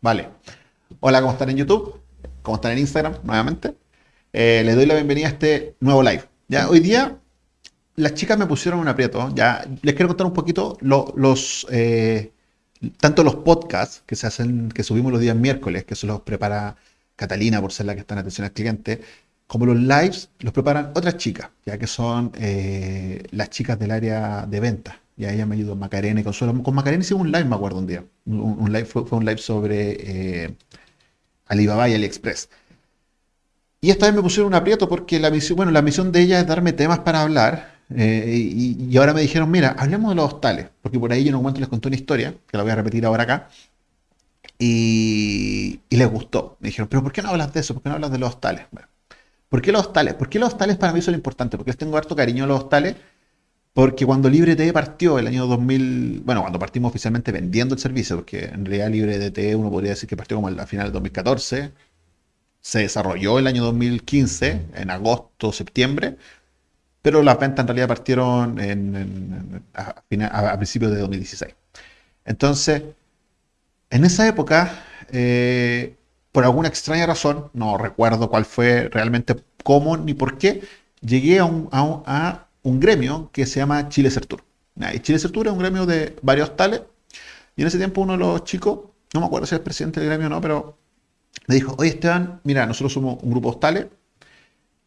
Vale. Hola, ¿cómo están en YouTube? ¿Cómo están en Instagram? Nuevamente. Eh, les doy la bienvenida a este nuevo live. Ya, hoy día las chicas me pusieron un aprieto. Ya, les quiero contar un poquito los, eh, tanto los podcasts que se hacen, que subimos los días miércoles, que se los prepara Catalina por ser la que está en atención al cliente, como los lives los preparan otras chicas, ya que son eh, las chicas del área de venta. Y a ella me ayudó Macarena y Consuelo. Con Macarena hicimos un live, me acuerdo un día. Un, live, fue, un live sobre eh, Alibaba y AliExpress. Y esta vez me pusieron un aprieto porque la misión, bueno, la misión de ella es darme temas para hablar. Eh, y, ahora me dijeron, mira, hablemos de los hostales. Porque por ahí yo un momento les conté una historia, que la voy a repetir ahora acá. Y, les gustó. Me dijeron, pero ¿por qué no hablas de eso? ¿Por qué no hablas de los hostales? ¿Por qué los hostales? ¿Por qué los hostales para mí son importantes? Porque les tengo harto cariño a los hostales porque cuando LibreT partió el año 2000, bueno, cuando partimos oficialmente vendiendo el servicio, porque en realidad LibreDT uno podría decir que partió como a final del 2014, se desarrolló el año 2015, en agosto, septiembre, pero las ventas en realidad partieron a, principios de 2016. Entonces, en esa época, eh, por alguna extraña razón, no recuerdo cuál fue realmente cómo ni por qué, llegué a, un, a gremio que se llama Chile Sertur. Y Chile Sertur es un gremio de varios tales. Y en ese tiempo uno de los chicos, no me acuerdo si es presidente del gremio o no, pero me dijo, oye Esteban, mira, nosotros somos un grupo hostales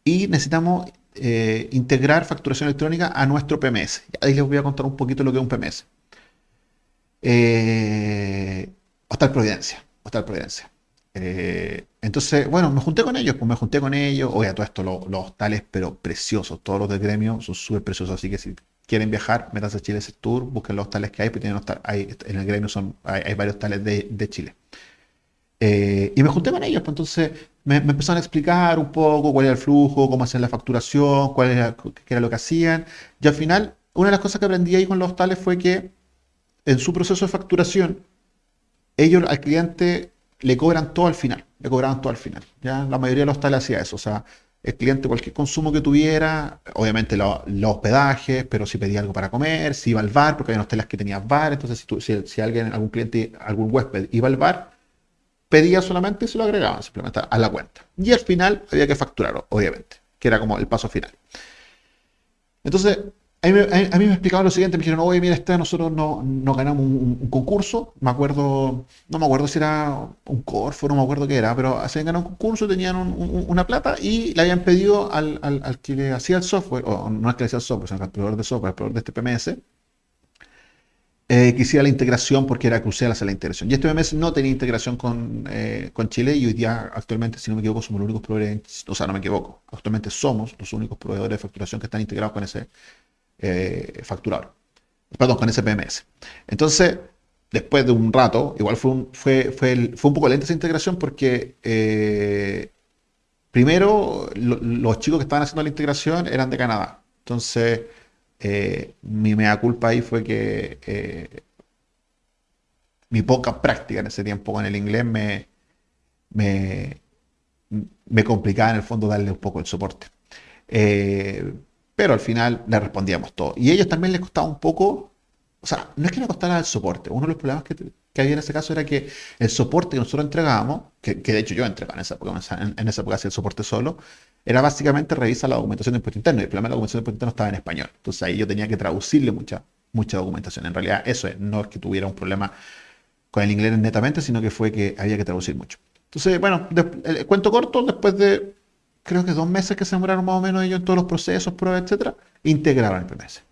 y necesitamos eh, integrar facturación electrónica a nuestro PMS. ahí les voy a contar un poquito lo que es un PMS. Eh, Hostal Providencia. Hostal Providencia. Eh, entonces, bueno, me junté con ellos, pues me junté con ellos. Oye, todo esto, los, hostales, pero preciosos. Todos los del gremio son súper preciosos. Así que si quieren viajar, métanse a Chile ese tour, busquen los hostales que hay, pues tienen hay, en el gremio son, hay, varios hostales de, Chile. Eh, y me junté con ellos, pues entonces me, empezaron a explicar un poco cuál era el flujo, cómo hacían la facturación, cuál era, qué era lo que hacían. Y al final, una de las cosas que aprendí ahí con los hostales fue que en su proceso de facturación, ellos al cliente le cobran todo al final, le cobraban todo al final. ¿ya? La mayoría de los hostales hacía eso, o sea, el cliente cualquier consumo que tuviera, obviamente los hospedajes, pero si pedía algo para comer, si iba al bar, porque había hosteles que tenían bar, entonces si, si, alguien, algún cliente, algún huésped iba al bar, pedía solamente y se lo agregaban simplemente a la cuenta. Y al final había que facturarlo, obviamente, que era como el paso final. Entonces, a mí, me explicaban lo siguiente, me dijeron, oye, mira, este, nosotros no, ganamos un, concurso, me acuerdo, no me acuerdo si era un Corfo, no me acuerdo qué era, pero se habían ganado un concurso, tenían una plata y le habían pedido al, que le hacía el software, o no es que le hacía el software, sino al proveedor de software, al proveedor de este PMS, eh, que hiciera la integración porque era crucial hacer la integración. Y este PMS no tenía integración con, eh, con Chile y hoy día actualmente, si no me equivoco, somos los únicos proveedores, o sea, no me equivoco, actualmente somos los únicos proveedores de facturación que están integrados con ese eh, facturador. Perdón, con ese PMS. Entonces, después de un rato, igual fue un, fue, fue, fue un poco lenta esa integración porque eh, primero los chicos que estaban haciendo la integración eran de Canadá. Entonces, eh, mi mea culpa ahí fue que eh, mi poca práctica en ese tiempo con el inglés me, me, me complicaba en el fondo darle un poco el soporte. Pero al final le respondíamos todo. Y a ellos también les costaba un poco, o sea, no es que le costara el soporte. Uno de los problemas que, había en ese caso era que el soporte que nosotros entregábamos, que, de hecho yo entregaba en esa época, en, esa época hacía el soporte solo, era básicamente revisar la documentación de impuesto interno. Y el problema de la documentación de impuesto interno estaba en español. Entonces ahí yo tenía que traducirle mucha, mucha documentación. En realidad eso es, no es que tuviera un problema con el inglés netamente, sino que fue que había que traducir mucho. Entonces, bueno, el cuento corto, después de creo que dos meses que se demoraron más o menos ellos en todos los procesos, pruebas, etcétera, integraron el PMS.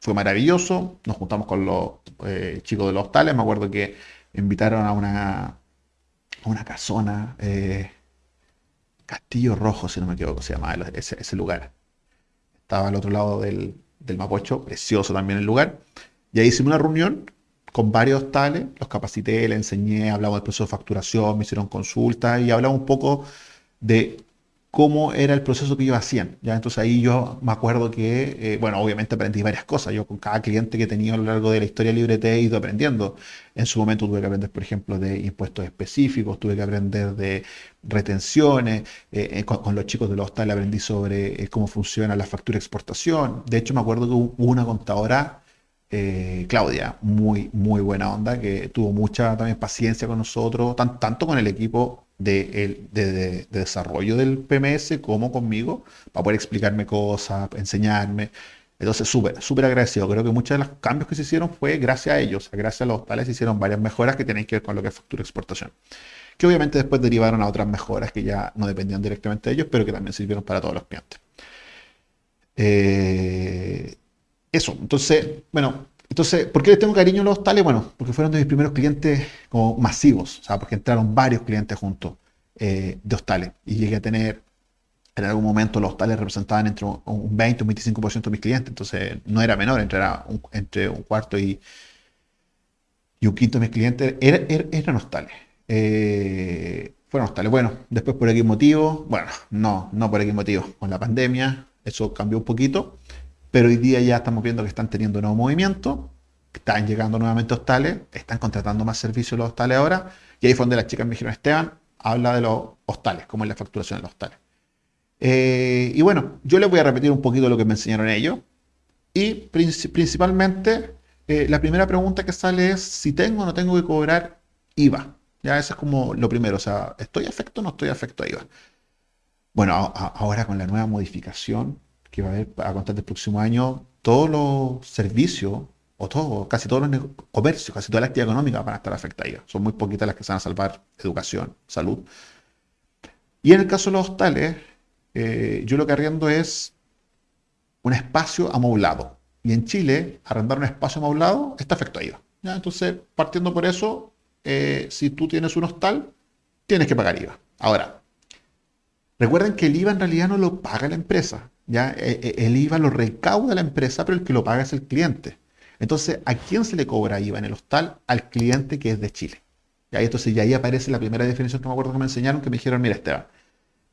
Fue maravilloso, nos juntamos con los eh, chicos de los hostales, me acuerdo que invitaron a una, una casona, eh, Castillo Rojo, si no me equivoco, se llamaba ese, lugar. Estaba al otro lado del, del Mapocho, precioso también el lugar. Y ahí hicimos una reunión con varios hostales, los capacité, les enseñé, hablamos del proceso de facturación, me hicieron consultas y hablamos un poco de cómo era el proceso que ellos hacían. ¿ya? Entonces ahí yo me acuerdo que, eh, bueno, obviamente aprendí varias cosas. Yo con cada cliente que he tenido a lo largo de la historia libre te he ido aprendiendo. En su momento tuve que aprender, por ejemplo, de impuestos específicos, tuve que aprender de retenciones. Eh, eh, con, los chicos de los hostal aprendí sobre cómo funciona la factura de exportación. De hecho, me acuerdo que hubo una contadora eh, Claudia, muy, muy buena onda, que tuvo mucha también paciencia con nosotros, tanto con el equipo de, de, desarrollo del PMS como conmigo, para poder explicarme cosas, enseñarme. Entonces, súper, súper agradecido. Creo que muchos de los cambios que se hicieron fue gracias a ellos, gracias a los tales se hicieron varias mejoras que tienen que ver con lo que es factura exportación. Que obviamente después derivaron a otras mejoras que ya no dependían directamente de ellos, pero que también sirvieron para todos los clientes. Eh, eso, entonces, bueno, entonces, ¿por qué les tengo cariño a los hostales? Bueno, porque fueron de mis primeros clientes como masivos, o sea, porque entraron varios clientes juntos eh, de hostales y llegué a tener, en algún momento los hostales representaban entre un 20 o un 25% de mis clientes, entonces no era menor, entre, un, entre un cuarto y, y un quinto de mis clientes eran hostales. Eh, fueron hostales. Bueno, después por X motivo, bueno, no, no por X motivo, con la pandemia, eso cambió un poquito. Pero hoy día ya estamos viendo que están teniendo nuevo movimiento, están llegando nuevamente hostales, están contratando más servicios los hostales ahora. Y ahí fue donde las chicas me dijeron, Esteban, habla de los hostales, cómo es la facturación de los hostales. Eh, y bueno, yo les voy a repetir un poquito lo que me enseñaron ellos. Y principalmente, eh, la primera pregunta que sale es si tengo o no tengo que cobrar IVA. Ya eso es como lo primero, o sea, ¿estoy afecto o no estoy afecto a IVA? Bueno, ahora con la nueva modificación, que va a haber a contar del próximo año, todos los servicios, o todo, casi todos los comercios, casi toda la actividad económica van a estar afectadas. Son muy poquitas las que se van a salvar educación, salud. Y en el caso de los hostales, eh, yo lo que arriendo es un espacio amoblado. Y en Chile, arrendar un espacio amoblado está afecto a IVA. Entonces, partiendo por eso, eh, si tú tienes un hostal, tienes que pagar IVA. Ahora, recuerden que el IVA en realidad no lo paga la empresa. ¿Ya? E, e, el IVA lo recauda la empresa, pero el que lo paga es el cliente. Entonces, ¿a quién se le cobra IVA en el hostal? Al cliente que es de Chile. ¿ya? Entonces, ya ahí aparece la primera definición que me acuerdo que me enseñaron, que me dijeron, mira Esteban,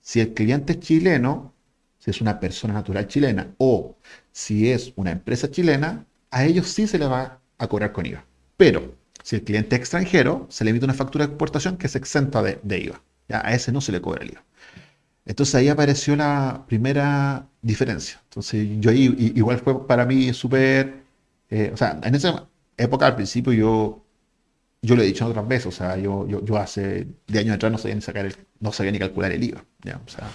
si el cliente es chileno, si es una persona natural chilena o si es una empresa chilena, a ellos sí se le va a cobrar con IVA. Pero si el cliente es extranjero, se le emite una factura de exportación que es exenta de, de IVA. ¿ya? A ese no se le cobra el IVA. Entonces ahí apareció la primera diferencia. Entonces yo ahí, igual fue para mí súper, eh, o sea, en esa época al principio yo, yo lo he dicho otras veces, o sea, yo, yo, hace de años atrás no sabía ni sacar el, calcular el IVA, ¿ya? O sea,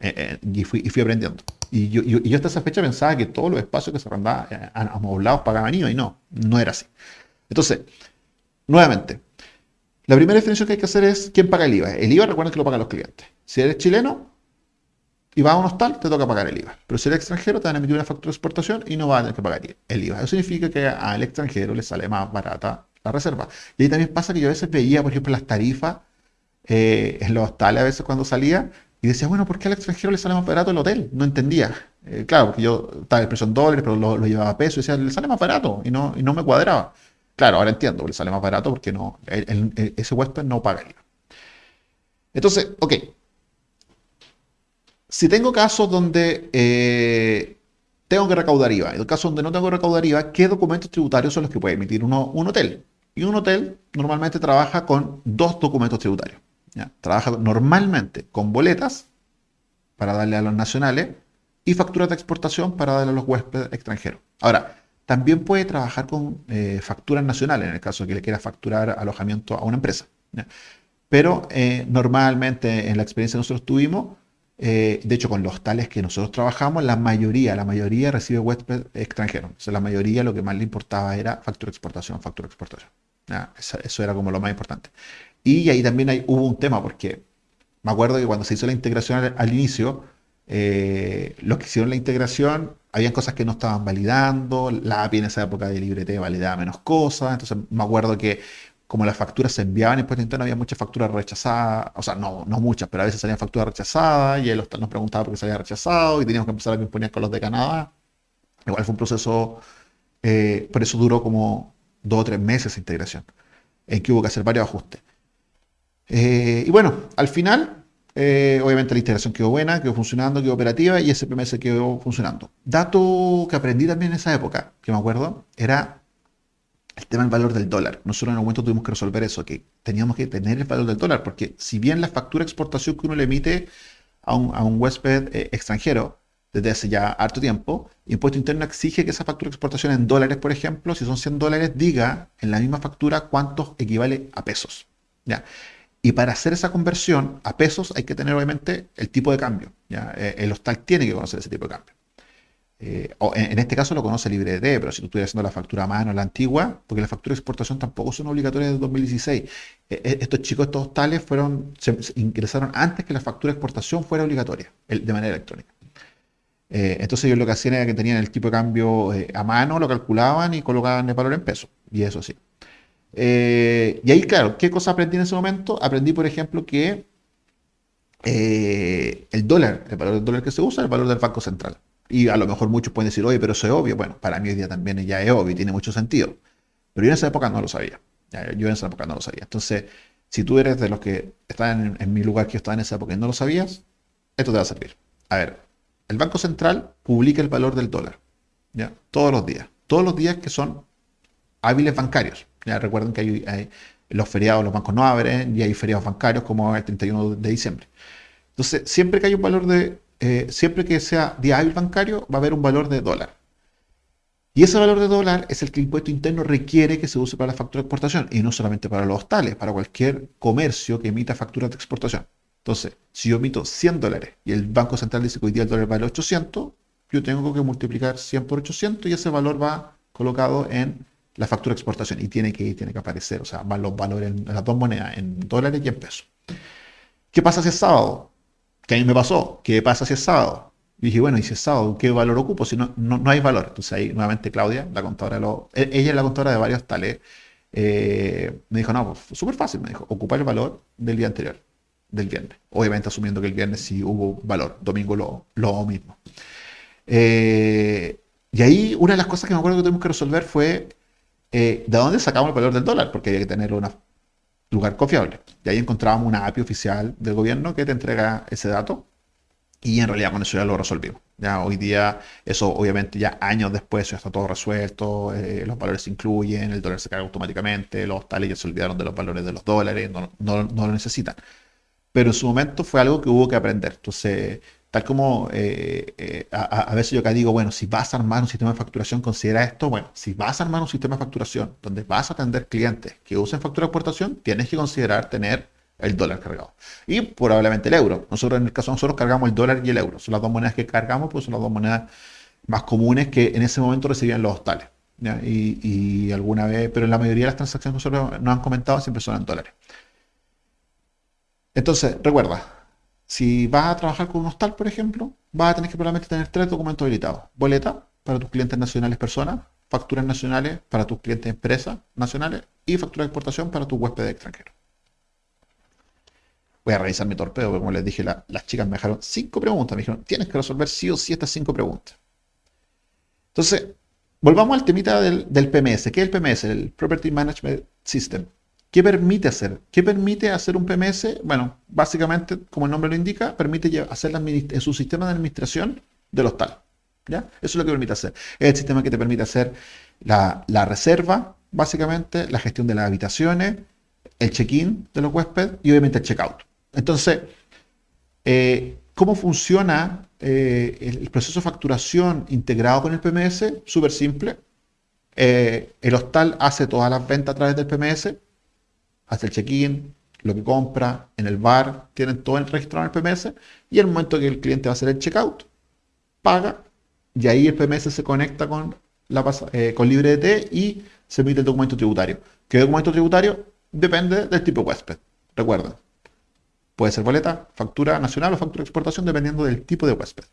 eh, eh, y, fui, y fui aprendiendo. Y yo, yo, hasta esa fecha pensaba que todos los espacios que se arrendaban amoblados pagaban IVA y no, no era así. Entonces, nuevamente, la primera definición que hay que hacer es quién paga el IVA. El IVA recuerden que lo pagan los clientes. Si eres chileno, y vas a un hostal, te toca pagar el IVA. Pero si eres extranjero, te van a emitir una factura de exportación y no vas a tener que pagar el IVA. Eso significa que al extranjero le sale más barata la reserva. Y ahí también pasa que yo a veces veía, por ejemplo, las tarifas eh, en los hostales a veces cuando salía y decía, bueno, ¿por qué al extranjero le sale más barato el hotel? No entendía. Eh, claro, porque yo estaba el precio en dólares, pero lo, llevaba a peso y decía, le sale más barato y no, y no me cuadraba. Claro, ahora entiendo, le sale más barato porque no, ese huésped no paga el IVA. Entonces, ok, si tengo casos donde eh, tengo que recaudar IVA, en el caso donde no tengo que recaudar IVA, ¿qué documentos tributarios son los que puede emitir un hotel? Y un hotel normalmente trabaja con dos documentos tributarios. Trabaja normalmente con boletas para darle a los nacionales y facturas de exportación para darle a los huéspedes extranjeros. Ahora, también puede trabajar con eh, facturas nacionales en el caso de que le quiera facturar alojamiento a una empresa. Pero eh, normalmente en la experiencia que nosotros tuvimos, eh, de hecho, con los tales que nosotros trabajamos, la mayoría, la mayoría recibe huésped extranjero. O sea, la mayoría lo que más le importaba era factura exportación, factura exportación. Eso, era como lo más importante. Y ahí también hay, hubo un tema, porque me acuerdo que cuando se hizo la integración al, inicio, eh, los que hicieron la integración, habían cosas que no estaban validando, la API en esa época de LibreT validaba menos cosas, entonces me acuerdo que como las facturas se enviaban en impuesto interno, había muchas facturas rechazadas, o sea, no, no muchas, pero a veces salían facturas rechazadas y él nos preguntaba por qué salía rechazado y teníamos que empezar a imponer con los de Canadá. Igual fue un proceso, eh, por eso duró como dos o tres meses esa integración, en que hubo que hacer varios ajustes. Eh, y bueno, al final, eh, obviamente la integración quedó buena, quedó funcionando, quedó operativa y ese PMS quedó funcionando. Dato que aprendí también en esa época, que me acuerdo, era el tema del valor del dólar. Nosotros en algún momento tuvimos que resolver eso, que teníamos que tener el valor del dólar, porque si bien la factura de exportación que uno le emite a un, huésped eh, extranjero desde hace ya harto tiempo. Impuesto interno exige que esa factura de exportación en dólares, por ejemplo, si son 100 dólares, diga en la misma factura cuántos equivale a pesos. ¿ya? Y para hacer esa conversión a pesos hay que tener obviamente el tipo de cambio. Eh, el hostal tiene que conocer ese tipo de cambio. Eh, en, este caso lo conoce LibreD, pero si tú estuvieras haciendo la factura a mano, la antigua, porque las facturas de exportación tampoco son obligatorias desde 2016. Eh, eh, estos chicos, estos hostales, fueron, se, ingresaron antes que la factura de exportación fuera obligatoria, de manera electrónica. entonces ellos lo que hacían era que tenían el tipo de cambio a mano, lo calculaban y colocaban el valor en peso. Y eso sí. y ahí, claro, ¿qué cosa aprendí en ese momento? Aprendí, por ejemplo, que el dólar, el valor del dólar que se usa, es el valor del Banco Central. Y a lo mejor muchos pueden decir, oye, pero eso es obvio. Bueno, para mí hoy día también ya es obvio y tiene mucho sentido. Pero yo en esa época no lo sabía. Yo en esa época no lo sabía. Entonces, si tú eres de los que están en, mi lugar que yo estaba en esa época y no lo sabías, esto te va a servir. A ver, el Banco Central publica el valor del dólar. ¿ya? Todos los días. Todos los días que son hábiles bancarios. Recuerden que hay, los feriados, los bancos no abren y hay feriados bancarios como el 31 de diciembre. Entonces, siempre que hay un valor de eh, siempre que sea día hábil bancario, va a haber un valor de dólar. Y ese valor de dólar es el que el impuesto interno requiere que se use para la factura de exportación y no solamente para los hostales, para cualquier comercio que emita facturas de exportación. Entonces, si yo emito 100 dólares y el Banco Central dice que hoy día el dólar vale 800, yo tengo que multiplicar 100 por 800 y ese valor va colocado en la factura de exportación y tiene que, tiene que aparecer, o sea, van los valores en las dos monedas, en dólares y en pesos. ¿Qué pasa si es sábado? ¿Qué a mí me pasó? ¿Qué pasa si es sábado? Y dije, bueno, y si es sábado, ¿qué valor ocupo? Si no, no, hay valor. Entonces ahí nuevamente Claudia, la contadora los... E, ella es la contadora de varios tales. Eh, me dijo, no, pues súper fácil, me dijo, ocupar el valor del día anterior, del viernes. Obviamente asumiendo que el viernes sí hubo valor, domingo lo, lo mismo. Eh, y ahí una de las cosas que me acuerdo que tuvimos que resolver fue eh, de dónde sacamos el valor del dólar, porque había que tener una lugar confiable. Y ahí encontrábamos una API oficial del gobierno que te entrega ese dato y en realidad con eso ya lo resolvimos. Ya hoy día, eso obviamente ya años después ya está todo resuelto, eh, los valores se incluyen, el dólar se carga automáticamente, los tales ya se olvidaron de los valores de los dólares, no, no, no lo necesitan. Pero en su momento fue algo que hubo que aprender. Entonces, Tal como eh, eh, a, veces yo acá digo, bueno, si vas a armar un sistema de facturación, considera esto. Bueno, si vas a armar un sistema de facturación donde vas a atender clientes que usen factura de exportación, tienes que considerar tener el dólar cargado. Y probablemente el euro. Nosotros, en el caso nosotros, cargamos el dólar y el euro. Son las dos monedas que cargamos, pues son las dos monedas más comunes que en ese momento recibían los hostales. Y, y, alguna vez, pero en la mayoría de las transacciones que nosotros nos han comentado siempre son en dólares. Entonces, recuerda, si vas a trabajar con un hostal, por ejemplo, vas a tener que probablemente tener tres documentos habilitados. Boleta para tus clientes nacionales personas, facturas nacionales para tus clientes empresas nacionales y factura de exportación para tu huésped extranjero. Voy a revisar mi torpedo, porque como les dije, las chicas me dejaron cinco preguntas. Me dijeron, tienes que resolver sí o sí estas cinco preguntas. Entonces, volvamos al temita del PMS. ¿Qué es el PMS? El Property Management System. ¿Qué permite hacer? ¿Qué permite hacer un PMS? Bueno, básicamente, como el nombre lo indica, permite hacer en su sistema de administración del hostal. ¿ya? Eso es lo que permite hacer. Es el sistema que te permite hacer la, reserva, básicamente, la gestión de las habitaciones, el check-in de los huéspedes y obviamente el check-out. Entonces, eh, ¿cómo funciona eh, el, proceso de facturación integrado con el PMS? Súper simple. Eh, el hostal hace todas las ventas a través del PMS hace el check-in, lo que compra, en el bar, tienen todo registrado en el PMS y el momento que el cliente va a hacer el checkout, paga y ahí el PMS se conecta con, la, eh, con LibreDT y se emite el documento tributario. ¿Qué documento tributario? Depende del tipo de huésped. Recuerda, puede ser boleta, factura nacional o factura de exportación dependiendo del tipo de huésped.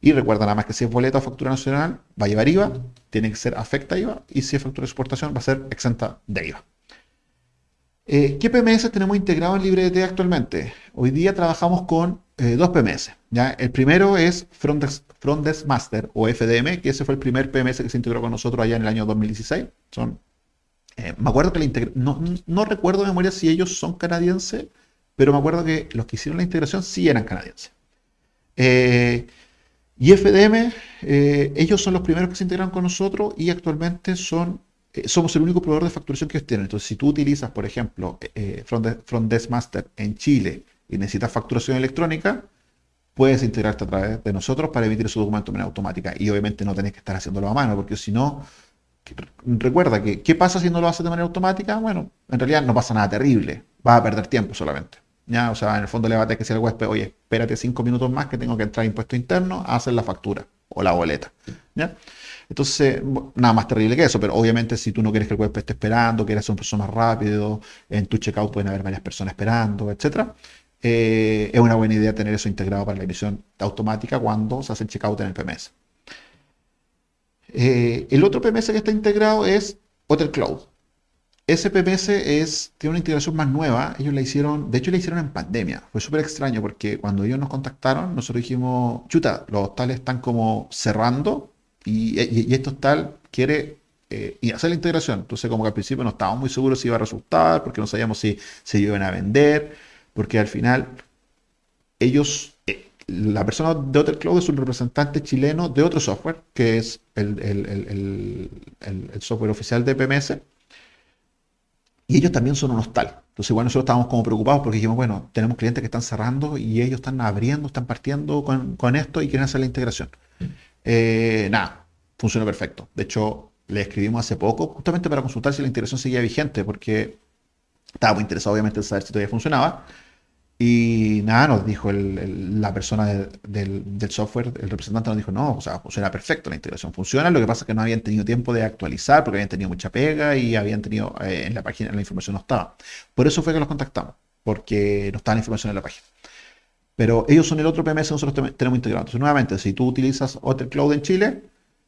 Y recuerda nada más que si es boleta o factura nacional, va a llevar IVA, tiene que ser afecta IVA, y si es factura de exportación, va a ser exenta de IVA. Eh, ¿Qué PMS tenemos integrado en LibreDT actualmente? Hoy día trabajamos con eh, dos PMS. El primero es Front Desk, Master o FDM, que ese fue el primer PMS que se integró con nosotros allá en el año 2016. Son, eh, me acuerdo que la no, no recuerdo de memoria si ellos son canadienses, pero me acuerdo que los que hicieron la integración sí eran canadienses. y FDM, ellos son los primeros que se integraron con nosotros y actualmente son eh, somos el único proveedor de facturación que tienen. Entonces, si tú utilizas, por ejemplo, eh, Front, Desk Master en Chile y necesitas facturación electrónica, puedes integrarte a través de nosotros para emitir su documento de manera automática. Y obviamente no tenés que estar haciéndolo a mano, porque si no, recuerda que, ¿qué pasa si no lo haces de manera automática? Bueno, en realidad no pasa nada terrible, vas a perder tiempo solamente. ¿ya? O sea, en el fondo le va a tener que decir al huésped, oye, espérate cinco minutos más que tengo que entrar a impuesto interno a hacer la factura o la boleta. ¿ya? Entonces, nada más terrible que eso, pero obviamente si tú no quieres que el huésped esté esperando, quieres hacer un proceso más rápido, en tu checkout pueden haber varias personas esperando, etc. Eh, es una buena idea tener eso integrado para la emisión automática cuando se hace el checkout en el PMS. Eh, el otro PMS que está integrado es Hotel Cloud. Ese PMS tiene una integración más nueva. Ellos la hicieron, de hecho la hicieron en pandemia. Fue súper extraño porque cuando ellos nos contactaron, nosotros dijimos, chuta, los hostales están como cerrando y, esto tal quiere eh, hacer la integración. Entonces, como que al principio no estábamos muy seguros si iba a resultar, porque no sabíamos si se iban a vender, porque al final ellos, eh, la persona de Hotel Cloud es un representante chileno de otro software, que es el, software oficial de PMS, y ellos también son un hostal. Entonces, igual nosotros estábamos como preocupados porque dijimos, bueno, tenemos clientes que están cerrando y ellos están abriendo, están partiendo con esto y quieren hacer la integración. Eh, nada, funcionó perfecto. De hecho, le escribimos hace poco justamente para consultar si la integración seguía vigente, porque estaba muy interesado obviamente en saber si todavía funcionaba. Y nada, nos dijo la persona del, software, el representante nos dijo, no, o sea, funciona perfecto, la integración funciona, lo que pasa es que no habían tenido tiempo de actualizar porque habían tenido mucha pega y habían tenido, eh, en la página la información no estaba. Por eso fue que los contactamos, porque no estaba la información en la página. Pero ellos son el otro PMS que nosotros tenemos integrado. Entonces, nuevamente, si tú utilizas Hotel Cloud en Chile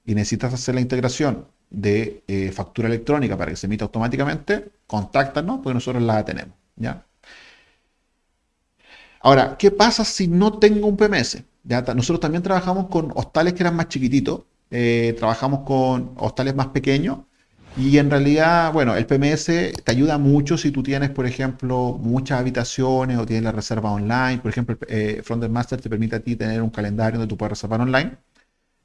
y necesitas hacer la integración de eh, factura electrónica para que se emita automáticamente, contáctanos porque nosotros la tenemos. ¿ya? Ahora, ¿qué pasa si no tengo un PMS? ¿Ya? Nosotros también trabajamos con hostales que eran más chiquititos, eh, trabajamos con hostales más pequeños y en realidad, bueno, el PMS te ayuda mucho si tú tienes, por ejemplo, muchas habitaciones o tienes la reserva online. Por ejemplo, eh, Frontend Master te permite a ti tener un calendario donde tú puedes reservar online.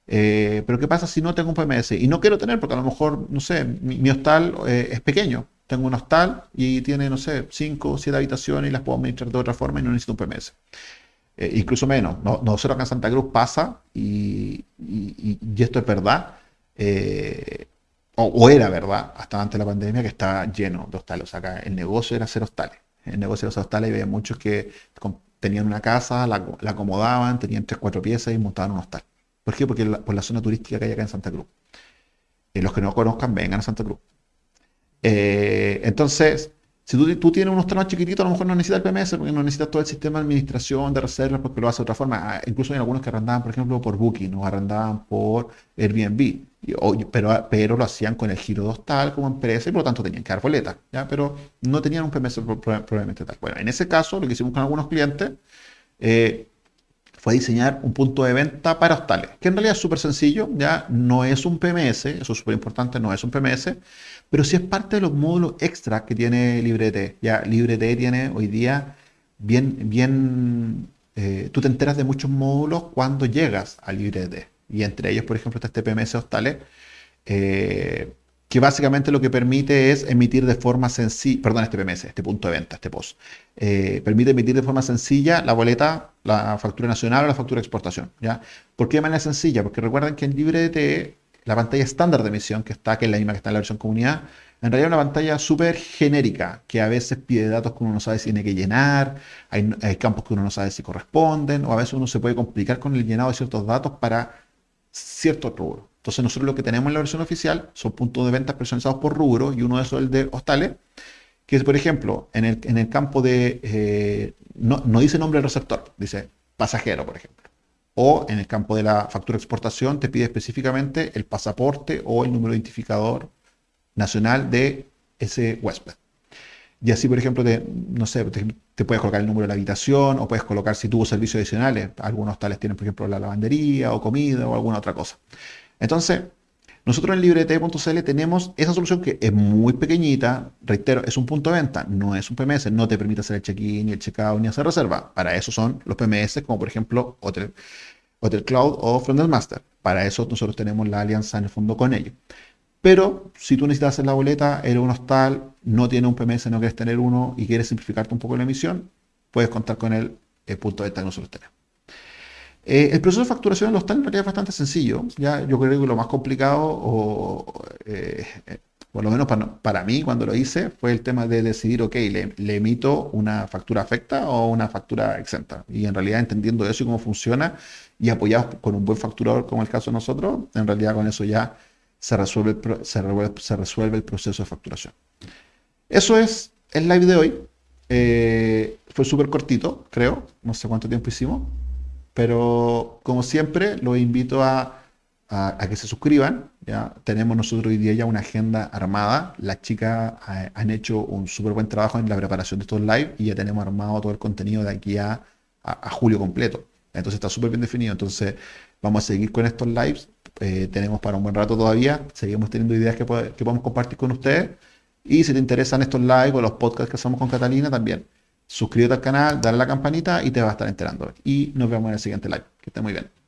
Eh, pero ¿qué pasa si no tengo un PMS? Y no quiero tener, porque a lo mejor, no sé, mi, hostal eh, es pequeño. Tengo un hostal y tiene, no sé, 5 o 7 habitaciones y las puedo administrar de otra forma y no necesito un PMS. Eh, incluso menos. No, nosotros acá en Santa Cruz pasa, y, y esto es verdad, o, era verdad, hasta antes de la pandemia, que estaba lleno de hostales. O sea, acá el negocio era hacer hostales. El negocio de los hostales había muchos que tenían una casa, la, acomodaban, tenían tres, cuatro piezas y montaban un hostal. ¿Por qué? Porque por la zona turística que hay acá en Santa Cruz. Eh, los que no conozcan, vengan a Santa Cruz. Eh, entonces, si tú, tú, tienes un hostal más chiquitito, a lo mejor no necesitas el PMS porque no necesitas todo el sistema de administración, de reservas, porque lo hace de otra forma. Ah, incluso hay algunos que arrendaban, por ejemplo, por Booking o arrendaban por Airbnb pero, pero lo hacían con el giro de hostal como empresa y por lo tanto tenían que dar boleta, ¿ya? pero no tenían un PMS probablemente tal. Bueno, en ese caso lo que hicimos con algunos clientes eh, fue diseñar un punto de venta para hostales, que en realidad es súper sencillo, ya no es un PMS, eso es súper importante, no es un PMS, pero sí es parte de los módulos extra que tiene LibreT. Ya LibreT tiene hoy día bien, bien, eh, tú te enteras de muchos módulos cuando llegas a LibreT y entre ellos, por ejemplo, está este PMS Hostales, eh, que básicamente lo que permite es emitir de forma sencilla, perdón, este PMS, este punto de venta, este POS, eh, permite emitir de forma sencilla la boleta, la factura nacional o la factura de exportación. ¿ya? ¿Por qué de manera sencilla? Porque recuerden que en LibreT, la pantalla estándar de emisión que está, que es la misma que está en la versión comunidad, en realidad es una pantalla súper genérica, que a veces pide datos que uno no sabe si tiene que llenar, hay campos que uno no sabe si corresponden, o a veces uno se puede complicar con el llenado de ciertos datos para cierto rubro. Entonces nosotros lo que tenemos en la versión oficial son puntos de venta personalizados por rubro y uno de esos es el de hostales, que es, por ejemplo, en el, en el campo de, eh, no, no, dice nombre del receptor, dice pasajero, por ejemplo. O en el campo de la factura de exportación te pide específicamente el pasaporte o el número identificador nacional de ese huésped. Y así, por ejemplo, te, no sé, te, puedes colocar el número de la habitación o puedes colocar si tuvo servicios adicionales. Algunos tales tienen, por ejemplo, la lavandería o comida o alguna otra cosa. Entonces, nosotros en librete.cl tenemos esa solución que es muy pequeñita, reitero, es un punto de venta, no es un PMS, no te permite hacer el check-in, ni el check-out, ni hacer reserva. Para eso son los PMS, como por ejemplo Hotel, Hotel Cloud o Frontend Master. Para eso nosotros tenemos la alianza en el fondo con ellos. Pero si tú necesitas hacer la boleta, eres un hostal, no tiene un PMS, no quieres tener uno y quieres simplificarte un poco la emisión, puedes contar con el, punto de venta que nosotros tenemos. Eh, el proceso de facturación en los TAN en realidad es bastante sencillo. Ya, yo creo que lo más complicado, o, eh, por lo menos para, para, mí cuando lo hice, fue el tema de decidir, ok, le, le, emito una factura afecta o una factura exenta. Y en realidad entendiendo eso y cómo funciona y apoyados con un buen facturador como el caso de nosotros, en realidad con eso ya se resuelve, se resuelve, el proceso de facturación. Eso es el live de hoy. Eh, fue súper cortito, creo. No sé cuánto tiempo hicimos. Pero como siempre, los invito a, a, que se suscriban. ¿ya? Tenemos nosotros hoy día ya una agenda armada. Las chicas eh, han hecho un súper buen trabajo en la preparación de estos live y ya tenemos armado todo el contenido de aquí a, a julio completo. Entonces está súper bien definido. Entonces vamos a seguir con estos lives. Eh, tenemos para un buen rato todavía. Seguimos teniendo ideas que, podemos compartir con ustedes. Y si te interesan estos lives o los podcasts que hacemos con Catalina, también suscríbete al canal, dale a la campanita y te va a estar enterando. Y nos vemos en el siguiente live. Que esté muy bien.